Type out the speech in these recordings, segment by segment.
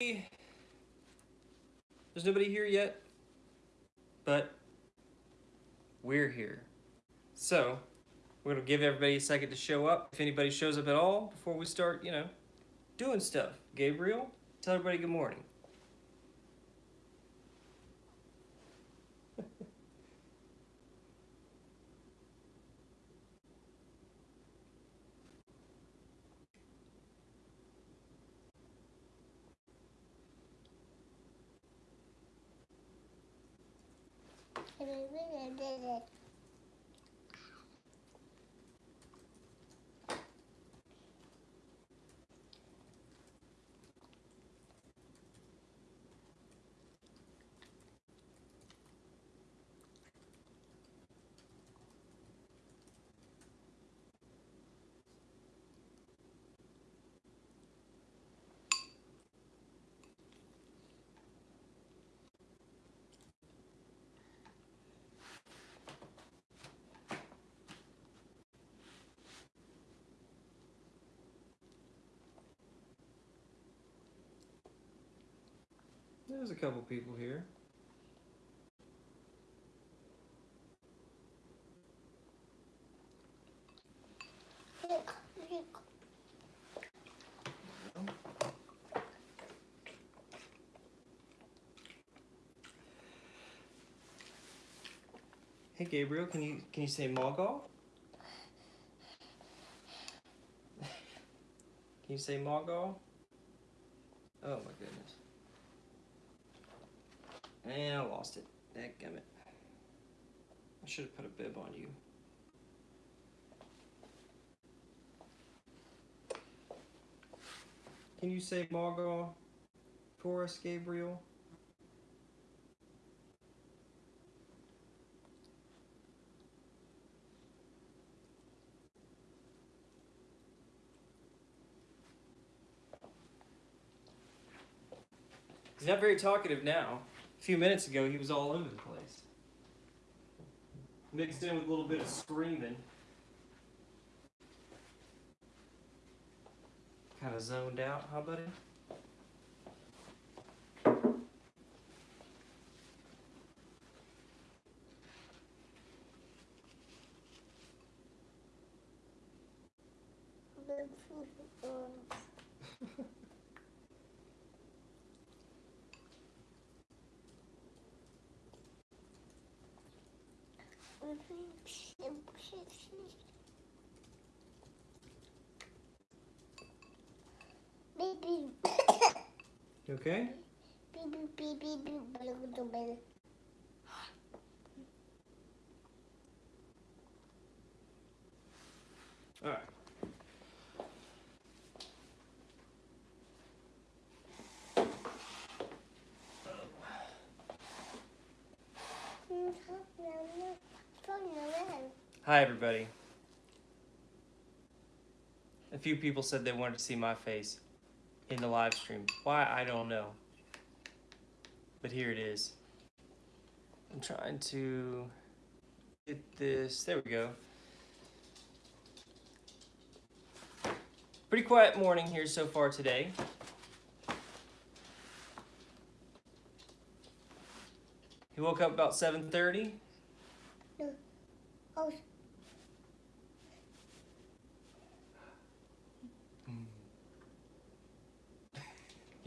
There's nobody here yet, but we're here. So, we're gonna give everybody a second to show up. If anybody shows up at all before we start, you know, doing stuff. Gabriel, tell everybody good morning. There's a couple people here. Hey Gabriel, can you can you say Mogul? can you say Mogul? Oh my goodness. And I lost it. Dadgummit. I should have put a bib on you. Can you say Mogul for us, Gabriel? He's not very talkative now. A few minutes ago, he was all over the place. Mixed in with a little bit of screaming. Kind of zoned out, huh, buddy? Okay? All right. Hi, everybody. A few people said they wanted to see my face in the live stream. Why, I don't know. But here it is. I'm trying to get this. There we go. Pretty quiet morning here so far today. He woke up about 7.30. Oh,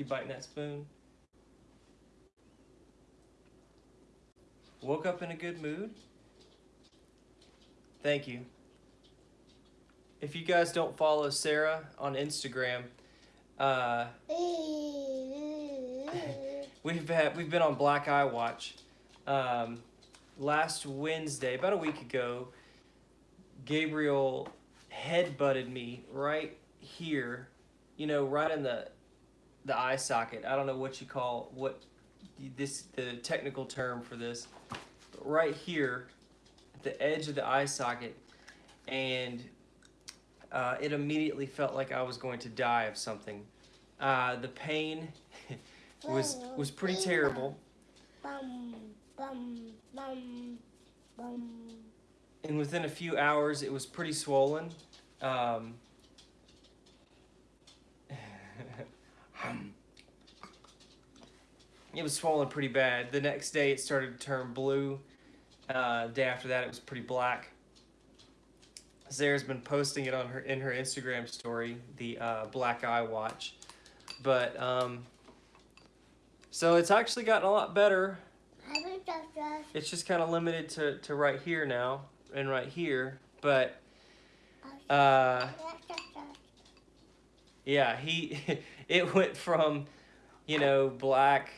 You biting that spoon? Woke up in a good mood? Thank you. If you guys don't follow Sarah on Instagram, uh, we've had we've been on Black Eye Watch. Um, last Wednesday, about a week ago, Gabriel head butted me right here, you know, right in the the eye socket. I don't know what you call what this the technical term for this. But right here, at the edge of the eye socket, and uh, it immediately felt like I was going to die of something. Uh, the pain was was pretty terrible. And within a few hours, it was pretty swollen. Um, it was swollen pretty bad. The next day, it started to turn blue. Uh, day after that, it was pretty black. Sarah's been posting it on her in her Instagram story, the uh, black eye watch. But um, so it's actually gotten a lot better. It's just kind of limited to, to right here now and right here. But uh, yeah, he it went from you know black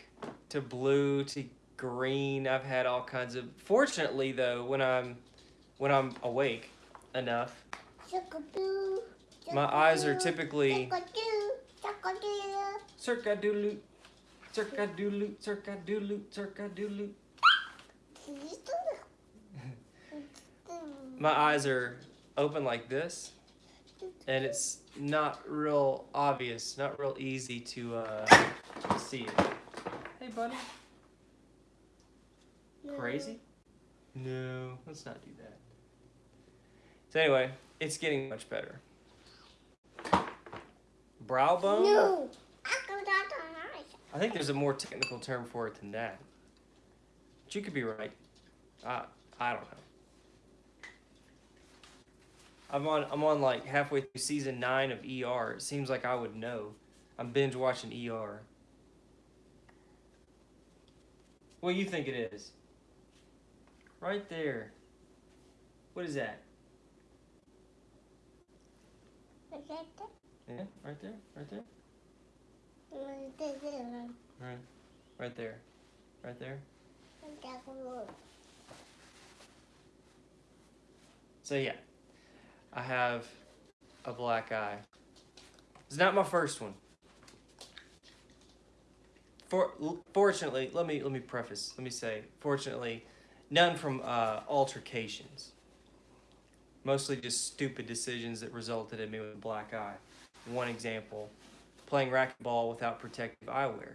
to blue to green. I've had all kinds of. Fortunately, though, when I'm when I'm awake enough, my eyes are typically circa doodle circa doodle circa doodle circa doodle. My eyes are open like this, and it's not real obvious, not real easy to uh, to see it. Hey, buddy. Crazy? No, let's not do that. So anyway, it's getting much better. Brow bone? No. I think there's a more technical term for it than that. But you could be right. I I don't know. I'm on I'm on like halfway through season nine of ER. It seems like I would know. I'm binge watching ER. What do you think it is? Right there. What is that? Yeah, right there, right there, right, right there, right there. So yeah, I have a black eye. It's not my first one. For fortunately, let me let me preface. Let me say, fortunately, none from uh, altercations. Mostly just stupid decisions that resulted in me with a black eye. One example, playing racquetball without protective eyewear.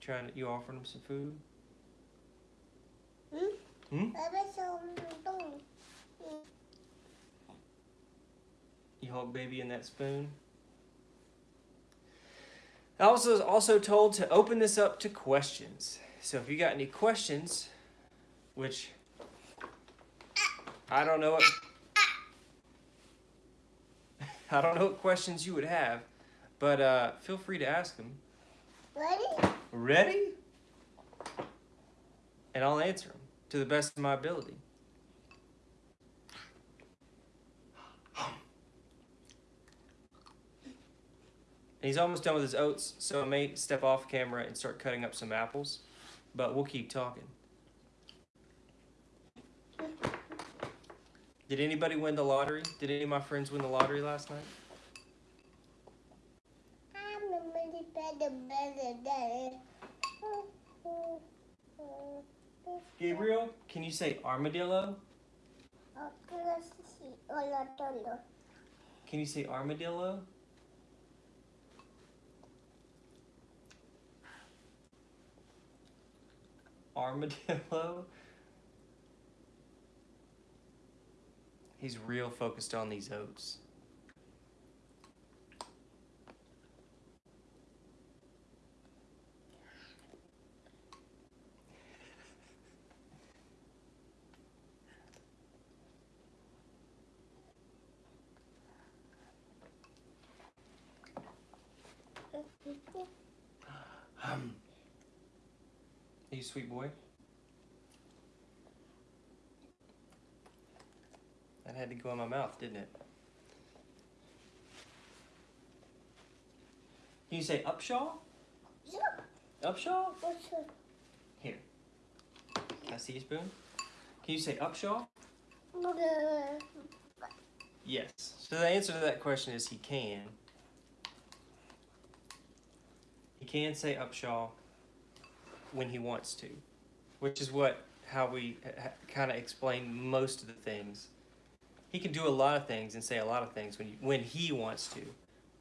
Trying, to, you offering him some food? Hmm? You hold baby in that spoon. I was also also told to open this up to questions. So if you got any questions, which I don't know what I don't know what questions you would have, but uh, feel free to ask them. Ready? Ready? And I'll answer them to the best of my ability. And he's almost done with his oats, so I may step off camera and start cutting up some apples, but we'll keep talking. Did anybody win the lottery? Did any of my friends win the lottery last night? Gabriel, can you say armadillo? Can you say armadillo? Armadillo? He's real focused on these oats. Um, you sweet boy? That had to go in my mouth, didn't it? Can you say Upshaw? Yeah. Upshaw? Here. Can I see your spoon? Can you say Upshaw? Yes. So the answer to that question is he can. He can say Upshaw when he wants to, which is what how we kind of explain most of the things. He can do a lot of things and say a lot of things when you, when he wants to.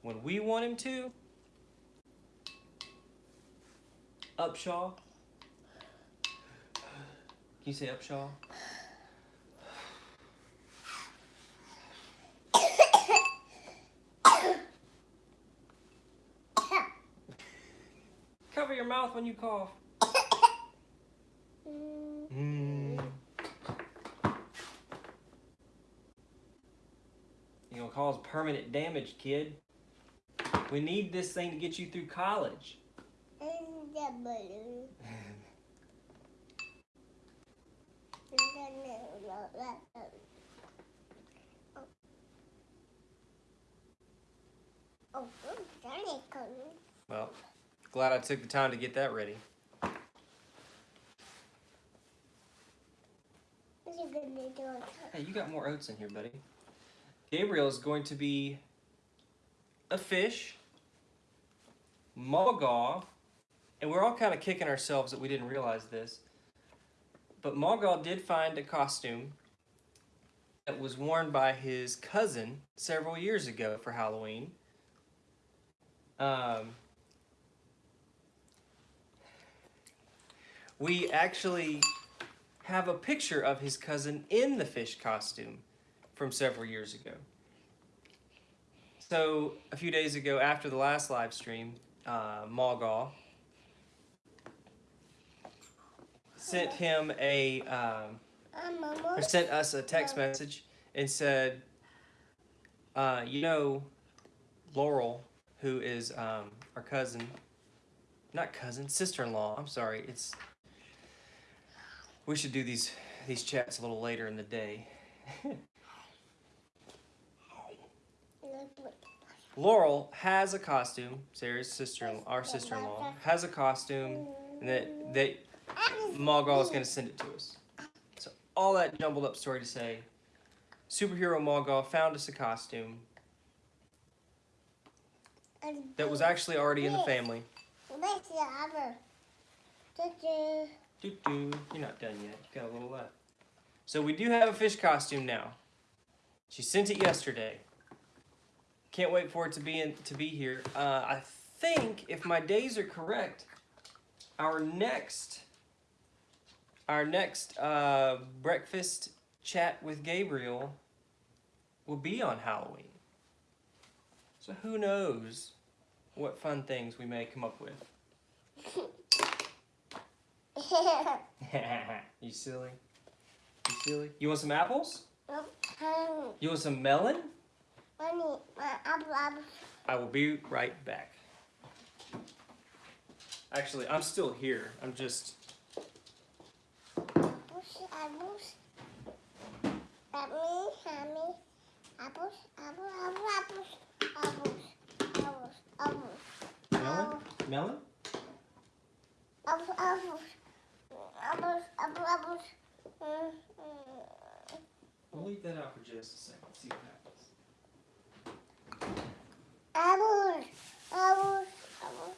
When we want him to, Upshaw. Can you say Upshaw? Cover your mouth when you cough. Mm. You're gonna cause permanent damage, kid. We need this thing to get you through college. Well, glad I took the time to get that ready. What's he gonna do? Hey, you got more oats in here, buddy. Gabriel is going to be a fish, Mulgaw, and we're all kind of kicking ourselves that we didn't realize this. But Mulgaw did find a costume that was worn by his cousin several years ago for Halloween. Um, we actually have a picture of his cousin in the fish costume from several years ago. So a few days ago, after the last live stream, uh, Malgaw sent him a um, or sent us a text message and said, uh, you know, Laurel, who is um, our cousin, not cousin, sister-in-law. I'm sorry. It's we should do these these chats a little later in the day. Laurel has a costume. Sarah's sister, our sister-in-law, has a costume, and that that Mogul is going to send it to us. So all that jumbled up story to say, superhero Mogul found us a costume that was actually already in the family. Doo doo, you're not done yet. You got a little left. So we do have a fish costume now. She sent it yesterday. Can't wait for it to be in, to be here. Uh, I think if my days are correct, our next our next uh, breakfast chat with Gabriel will be on Halloween. So who knows what fun things we may come up with. you silly. You silly. You want some apples? Honey, You want some melon? honey, my apple, apple. I will be right back. Actually, I'm still here. I'm just. Apples, apples. Mommy. Apples, apple, apple, apples. Apples, apples, apples. Melon? Melon? Apples. Apples, mm. We'll leave that out for just a second. See what happens. Apples, apples, apples.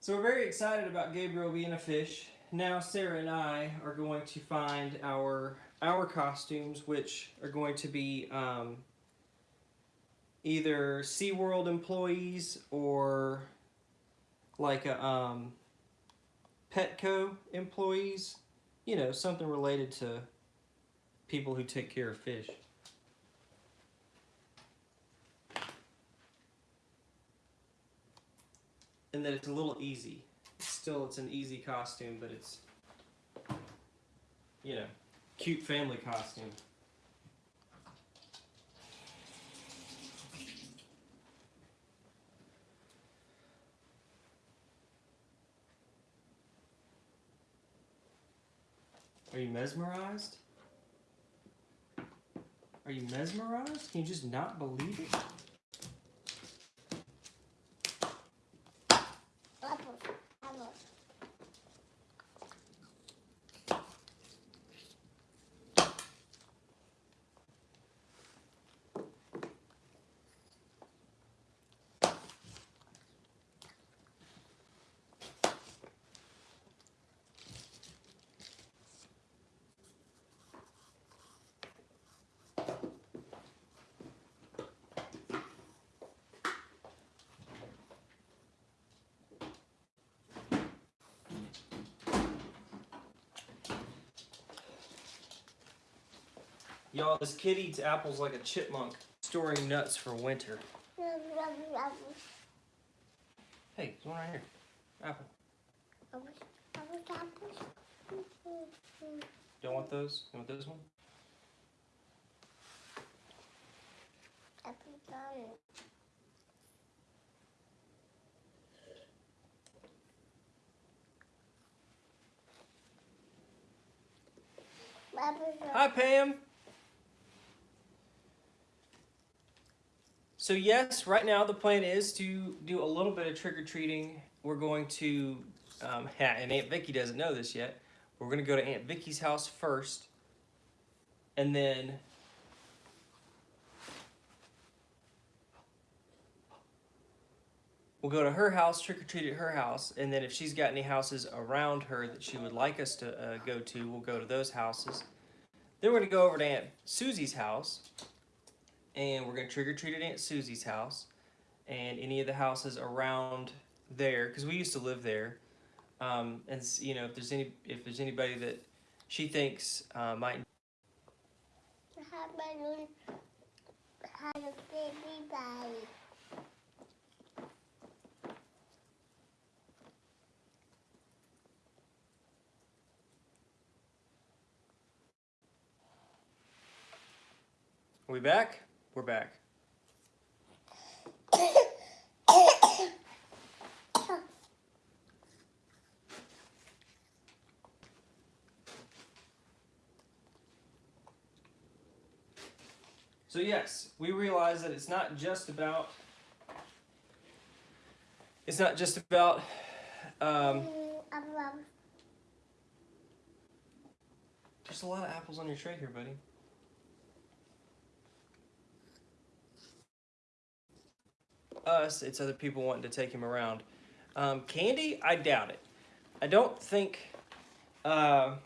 So we're very excited about Gabriel being a fish. Now Sarah and I are going to find our our costumes, which are going to be um, either SeaWorld employees or like a um, Petco employees. You know, something related to people who take care of fish. and that it's a little easy. Still, it's an easy costume, but it's, you know, cute family costume. Are you mesmerized? Are you mesmerized? Can you just not believe it? Apples, apples. Y'all, this kid eats apples like a chipmunk. storing nuts for winter. Hey, there's one right here. Apple. Don't want those? You want this one? Hi, Pam. So yes, right now the plan is to do a little bit of trick or treating. We're going to, um, and Aunt Vicky doesn't know this yet. We're going to go to Aunt Vicky's house first, and then we'll go to her house, trick or treat at her house, and then if she's got any houses around her that she would like us to uh, go to, we'll go to those houses. Then we're gonna go over to Aunt Susie's house, and we're gonna trick or treat at Aunt Susie's house, and any of the houses around there, because we used to live there. Um, and you know, if there's any, if there's anybody that she thinks uh, might. Are we back? We're back. So yes, we realize that it's not just about it's not just about um, there's a lot of apples on your tray here, buddy. Us, it's other people wanting to take him around. Um, candy, I doubt it. I don't think. Uh,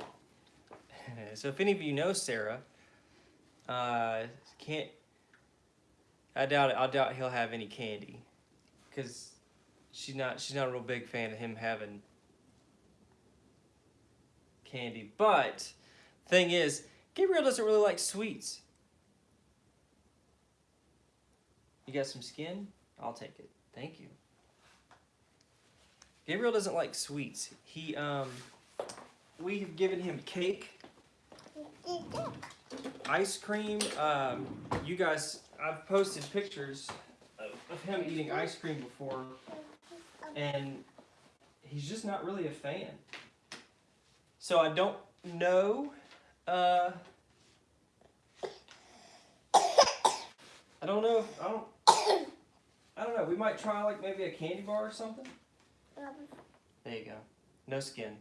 so if any of you know Sarah, uh, can't. I doubt it. I doubt he'll have any candy, because she's not. She's not a real big fan of him having candy. But thing is, Gabriel doesn't really like sweets. You got some skin? I'll take it. Thank you. Gabriel doesn't like sweets. He um we have given him cake, ice cream. Um, you guys, I've posted pictures of, him eating ice cream before, and he's just not really a fan. So I don't know. Uh, I don't know. If, I don't. I don't know. We might try like maybe a candy bar or something. There you go. No skin.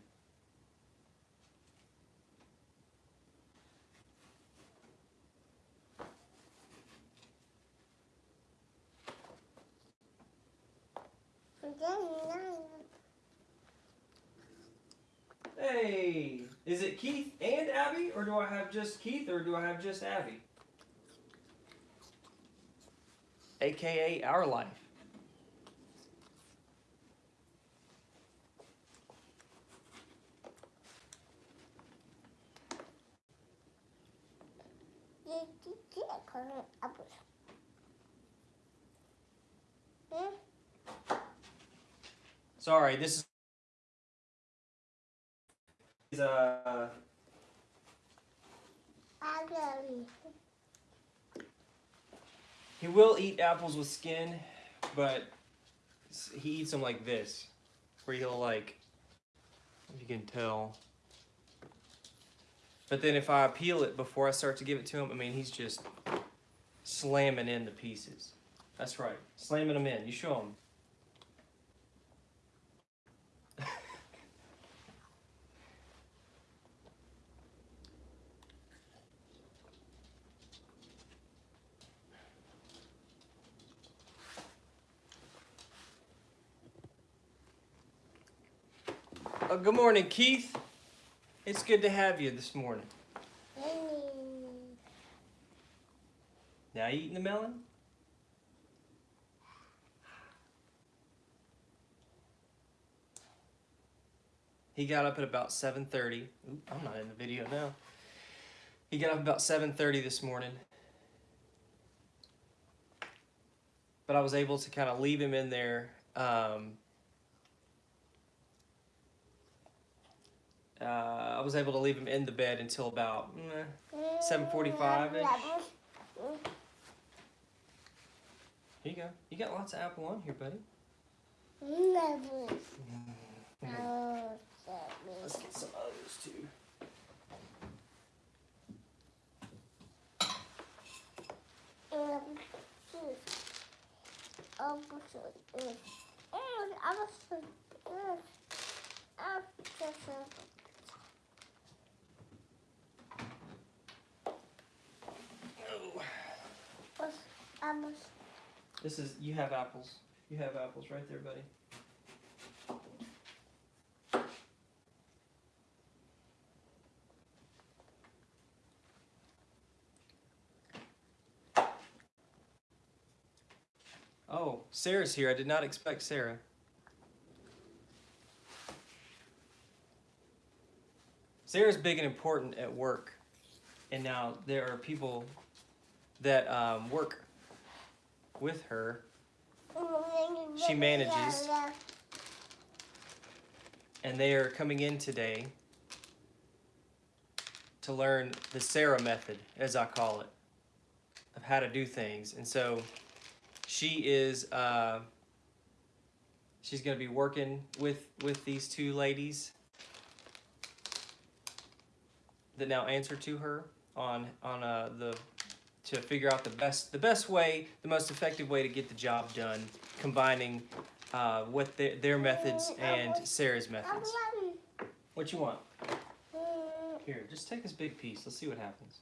And then nine. Hey, is it Keith and Abby, or do I have just Keith, or do I have just Abby? AKA our life. Sorry, this is. Uh. He will eat apples with skin, but he eats them like this, where he'll like, if you can tell. But then if I peel it before I start to give it to him, I mean he's just slamming in the pieces. That's right, slamming them in. You show him. Good morning, Keith. It's good to have you this morning. Now you eating the melon? He got up at about 7.30. Oop, I'm not in the video now. He got up about 7.30 this morning. but I was able to kind of leave him in there. Um, uh, I was able to leave him in the bed until about mm, 7:45 -ish. Here you go. You got lots of apple on here, buddy. Let's get some others too. Oh, This is you have apples. You have apples right there, buddy. Oh, Sarah's here. I did not expect Sarah. Sarah's big and important at work, and now there are people that um, work with her, She manages. and they are coming in today to learn the Sarah method, as I call it, of how to do things. And so she is uh, she's going to be working with with these two ladies that now answer to her on on uh, the to figure out the best the best way the most effective way to get the job done combining uh, what their, their methods and Sarah's methods. What you want? Here, just take this big piece. Let's see what happens.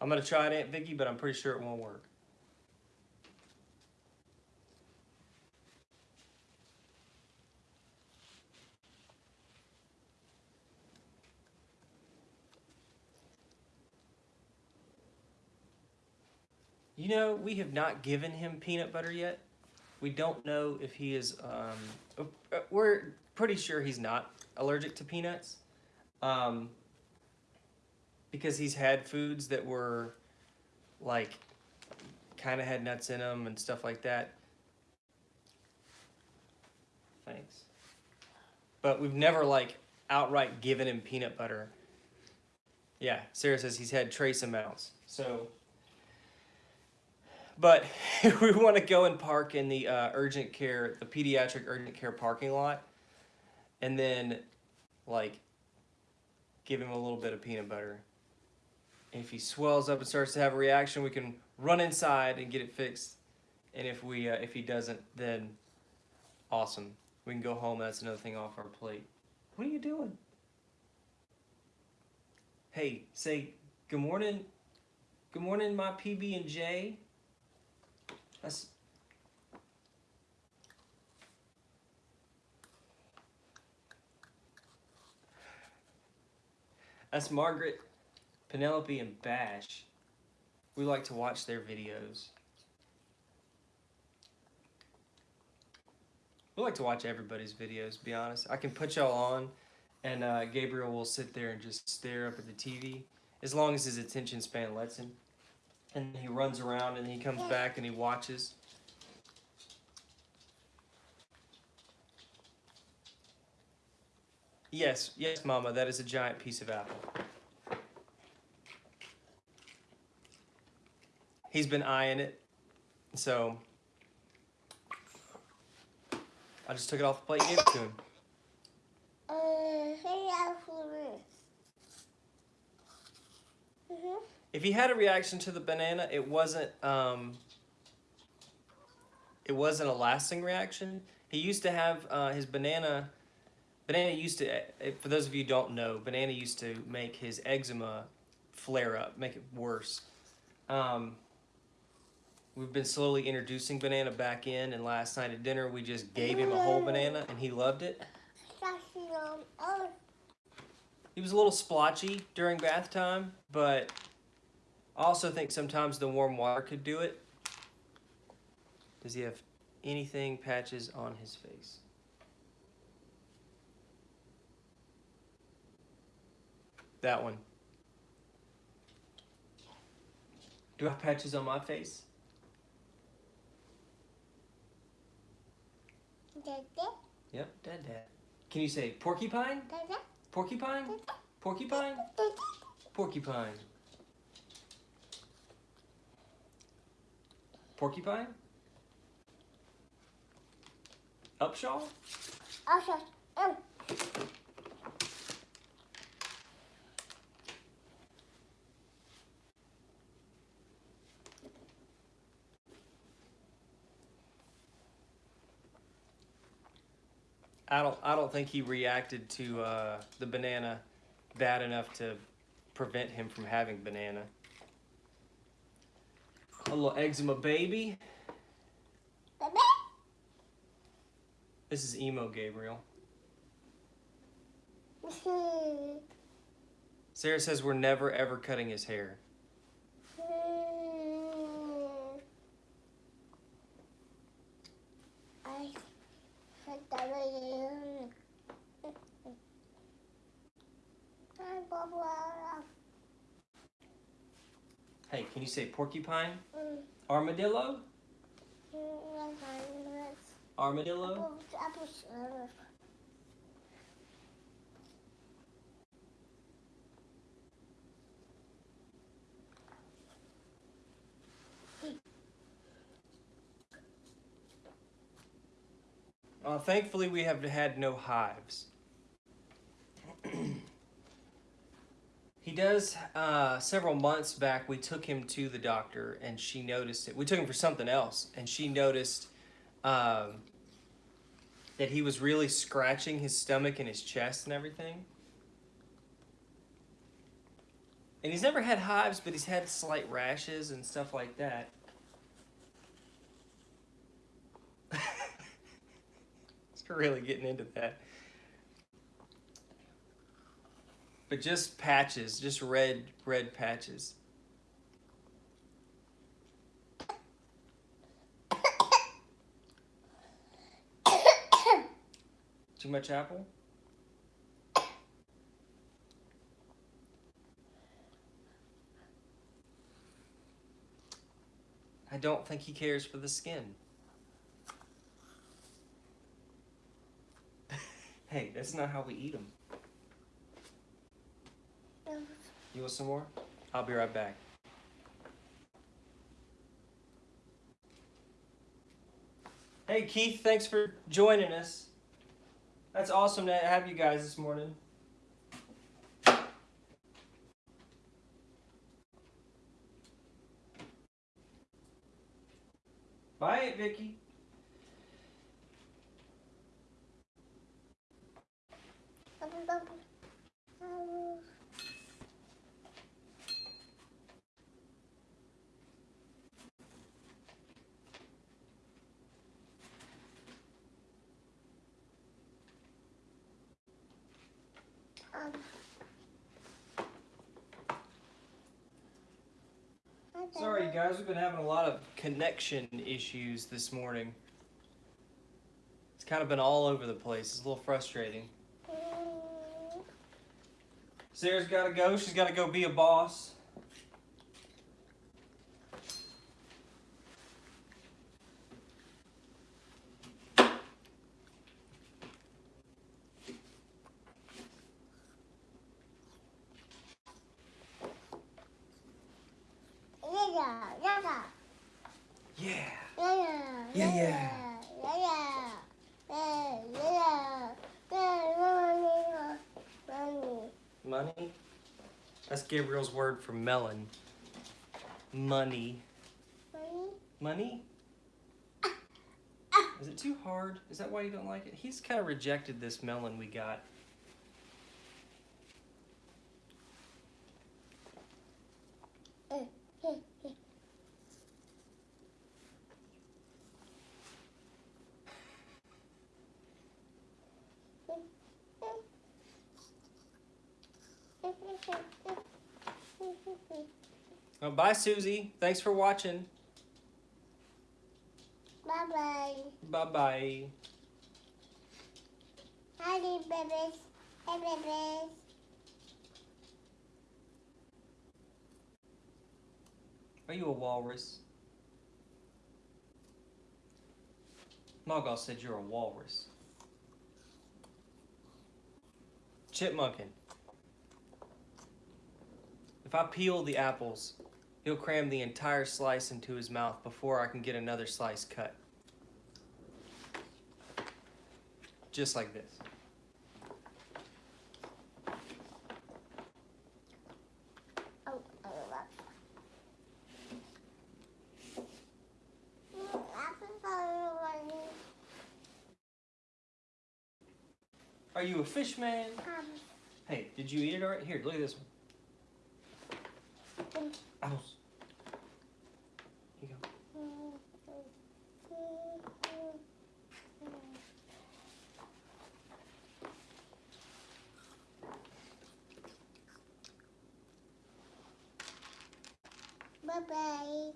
I'm gonna try it, Aunt Vicky, but I'm pretty sure it won't work. You know, we have not given him peanut butter yet. We don't know if he is. Um, uh, we're pretty sure he's not allergic to peanuts, um, because he's had foods that were, like, kind of had nuts in them and stuff like that. Thanks. But we've never like outright given him peanut butter. Yeah, Sarah says he's had trace amounts. So but we want to go and park in the uh, urgent care, the pediatric urgent care parking lot, and then, like, give him a little bit of peanut butter. If he swells up and starts to have a reaction, we can run inside and get it fixed. And if we, uh, if he doesn't, then awesome. We can go home. That's another thing off our plate. What are you doing? Hey, say good morning. Good morning, my PB and J. That's That's Margaret, Penelope, and Bash. We like to watch their videos. We like to watch everybody's videos, to be honest. I can put y'all on, and uh, Gabriel will sit there and just stare up at the TV, as long as his attention span lets him and he runs around and he comes back and he watches. Yes, yes, Mama, that is a giant piece of apple. He's been eyeing it, so I just took it off the plate and gave it to him. Uh, Mm-hmm. If he had a reaction to the banana, it wasn't um, it wasn't a lasting reaction. He used to have uh, his banana. Banana used to, eh, for those of you who don't know, banana used to make his eczema flare up, make it worse. Um, we've been slowly introducing banana back in, and last night at dinner we just gave him a whole banana, and he loved it. He was a little splotchy during bath time, but I also think sometimes the warm water could do it. Does he have anything patches on his face? That one. Do I have patches on my face? Dada, Yep, dad, dad. Can you say porcupine? dada, Porcupine? Porcupine? dada. Porcupine. Porcupine? Upshaw? Also, um, I don't. I don't think he reacted to uh, the banana bad enough to prevent him from having banana. A little eczema baby. baby. This is emo Gabriel. Sarah says we're never ever cutting his hair. Hmm. I said that again. Hi, Barbara. Hey, can you say porcupine? Mm, Armadillo? mm, that's fine, that's- Armadillo? Uh, thankfully, we have had no hives. he does. Uh, several months back, we took him to the doctor, and she noticed it. We took him for something else, and she noticed um, that he was really scratching his stomach and his chest and everything. And he's never had hives, but he's had slight rashes and stuff like that. really getting into that. But just patches, just red, red patches. Too much apple? I don't think he cares for the skin. Hey, that's not how we eat them. You want some more? I'll be right back. Hey Keith, thanks for joining us. That's awesome to have you guys this morning. Bye, Vicky. apples, apples, apples. Um. Sorry, guys, we've been having a lot of connection issues this morning. It's kind of been all over the place. It's a little frustrating. Sarah's got to go. She's got to go be a boss. Yeah, yeah, yeah. Yeah. Yeah, yeah. Yeah, yeah. Yeah, yeah. Yeah, yeah. Yeah, money, money. Money? That's Gabriel's word for melon. Money. Money. Money? Is it too hard? Is that why you don't like it? He's kind of rejected this melon we got. Oh, bye, Susie. Thanks for watching. Bye bye. Bye bye. Hi, babies. Hey, babies. Are you a walrus? Mogul said you're a walrus. Chipmunkin. If I peel the apples, he'll cram the entire slice into his mouth before I can get another slice cut. Just like this. Oh, oh, are. Are you a fish man? Um, Hey, did you eat it already? Here, look at this one. Apples. Here you go. mm, mm, mm, mm. Bye bye.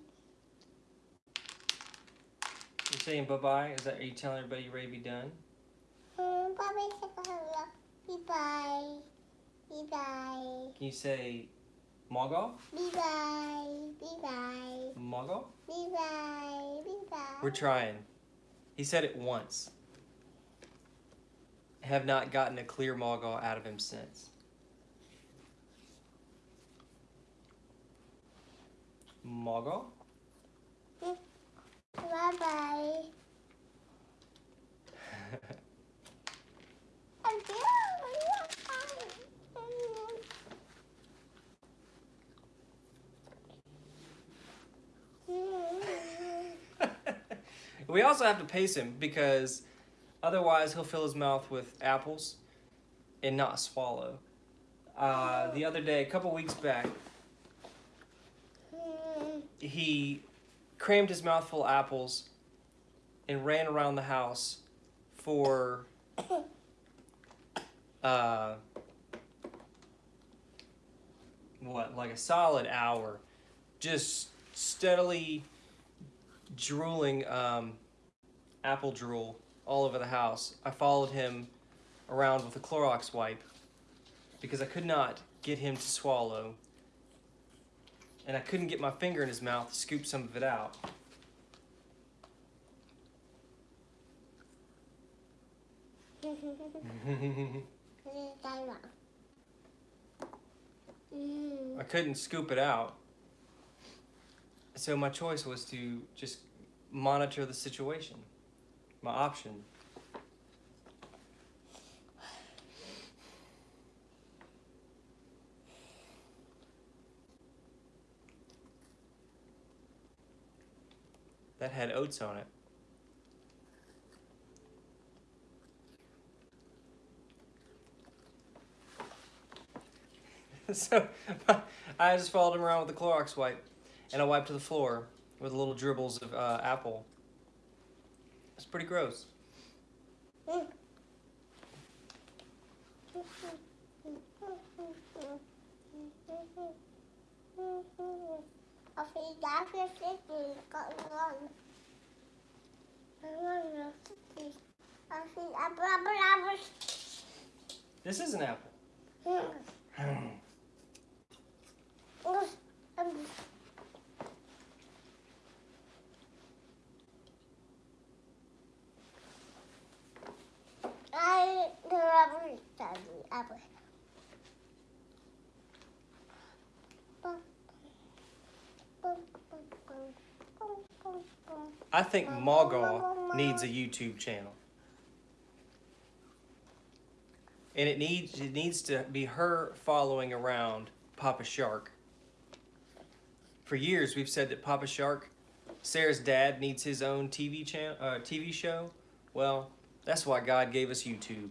You saying bye bye? Is that are you telling everybody you're ready to be done? Mm, bye bye. Bye bye. Bye bye. Can you say Mogul? Bye bye. Bye bye. Mogul? Bye bye. Bye bye. We're trying. He said it once. Have not gotten a clear Mogul out of him since. Mogul? Bye bye. we also have to pace him because otherwise he'll fill his mouth with apples and not swallow. Uh, the other day, a couple weeks back, he crammed his mouth full of apples and ran around the house for uh, what, like a solid hour, just steadily drooling um, apple drool all over the house. I followed him around with a Clorox wipe because I could not get him to swallow. And I couldn't get my finger in his mouth to scoop some of it out. I couldn't scoop it out. So my choice was to just monitor the situation. My option. That had oats on it. so I just followed him around with the Clorox wipe, and I wiped to the floor with little dribbles of uh, apple. It's pretty gross. Als je daarvoor zit, kan je Als. This is an apple. I the rubber apple. I think Mogul needs a YouTube channel. And it needs it needs to be her following around Papa Shark. For years we've said that Papa Shark, Sarah's dad needs his own TV channel uh, TV show. Well, that's why God gave us YouTube.